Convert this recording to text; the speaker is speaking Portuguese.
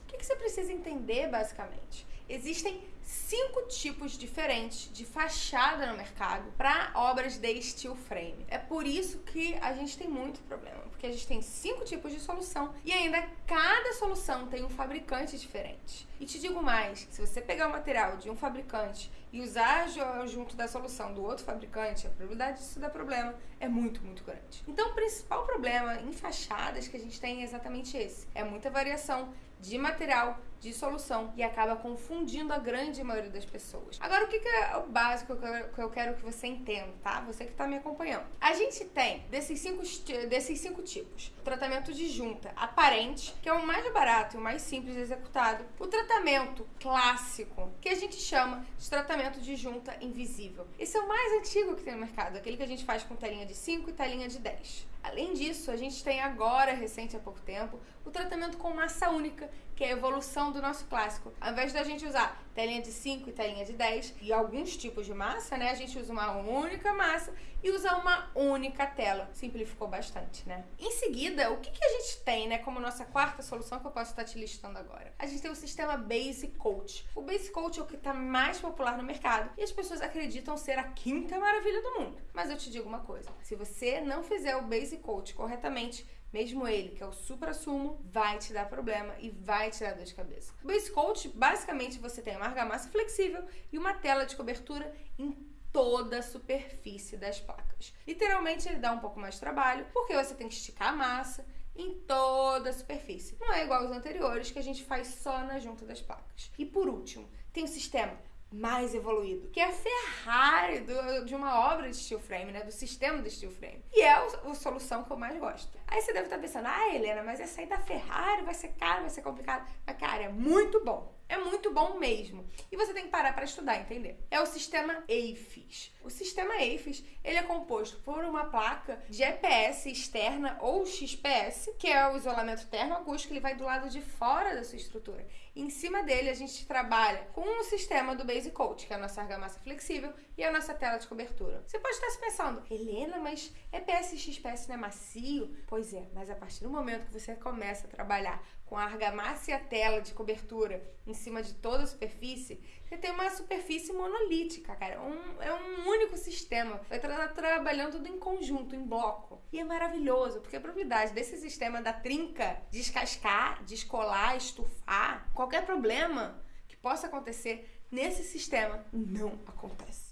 O que, que você precisa entender, basicamente? Existem cinco tipos diferentes de fachada no mercado para obras de steel frame. É por isso que a gente tem muito problema, porque a gente tem cinco tipos de solução e ainda cada solução tem um fabricante diferente. E te digo mais, se você pegar o material de um fabricante e usar junto da solução do outro fabricante, a probabilidade disso dar problema é muito, muito grande. Então o principal problema em fachadas que a gente tem é exatamente esse. É muita variação de material, de solução e acaba confundindo a grande maioria das pessoas. Agora, o que, é o básico que eu quero que você entenda, tá? Você que está me acompanhando. A gente tem desses cinco, desses cinco tipos: o tratamento de junta aparente, que é o mais barato e o mais simples executado, o tratamento clássico, que a gente chama de tratamento de junta invisível. Esse é o mais antigo que tem no mercado, aquele que a gente faz com telinha de 5 e telinha de 10. Além disso, a gente tem agora, recente há pouco tempo, o tratamento com massa única, que é a evolução do nosso clássico. Ao invés da gente usar telinha de 5 e telinha de 10 e alguns tipos de massa, né? A gente usa uma única massa e usa uma única tela. Simplificou bastante, né? Em seguida, o que, que a gente tem, né, como nossa quarta solução que eu posso estar te listando agora? A gente tem o sistema Basic Coat. O Basic Coat é o que está mais popular no mercado e as pessoas acreditam ser a quinta maravilha do mundo. Mas eu te digo uma coisa, se você não fizer o Basic Coat corretamente, mesmo ele, que é o supra-sumo, vai te dar problema e vai te dar dor de cabeça. O Base Coat, basicamente, você tem uma argamassa flexível e uma tela de cobertura em toda a superfície das placas. Literalmente, ele dá um pouco mais de trabalho, porque você tem que esticar a massa em toda a superfície. Não é igual aos anteriores, que a gente faz só na junta das placas. E por último, tem o sistema mais evoluído, que é a Ferrari do, de uma obra de steel frame, né? Do sistema do steel frame. E é a, a solução que eu mais gosto. Aí você deve estar pensando, ah, Helena, mas essa aí da Ferrari vai ser caro, vai ser complicado. Mas, cara, é muito bom. É muito bom mesmo. E você tem que parar para estudar, entender? É o sistema AFIS. O sistema AFIS, ele é composto por uma placa de EPS externa ou XPS, que é o isolamento termoacústico, ele vai do lado de fora da sua estrutura. em cima dele a gente trabalha com o sistema do Base Coat, que é a nossa argamassa flexível e a nossa tela de cobertura. Você pode estar se pensando, Helena, mas EPS e XPS não é macio? Pois é, mas a partir do momento que você começa a trabalhar com a argamassa e a tela de cobertura em cima de toda a superfície, você tem uma superfície monolítica, cara. Um, é um único sistema. Vai estar trabalhando tudo em conjunto, em bloco. E é maravilhoso, porque a probabilidade desse sistema da trinca descascar, descolar, estufar, qualquer problema que possa acontecer nesse sistema não acontece.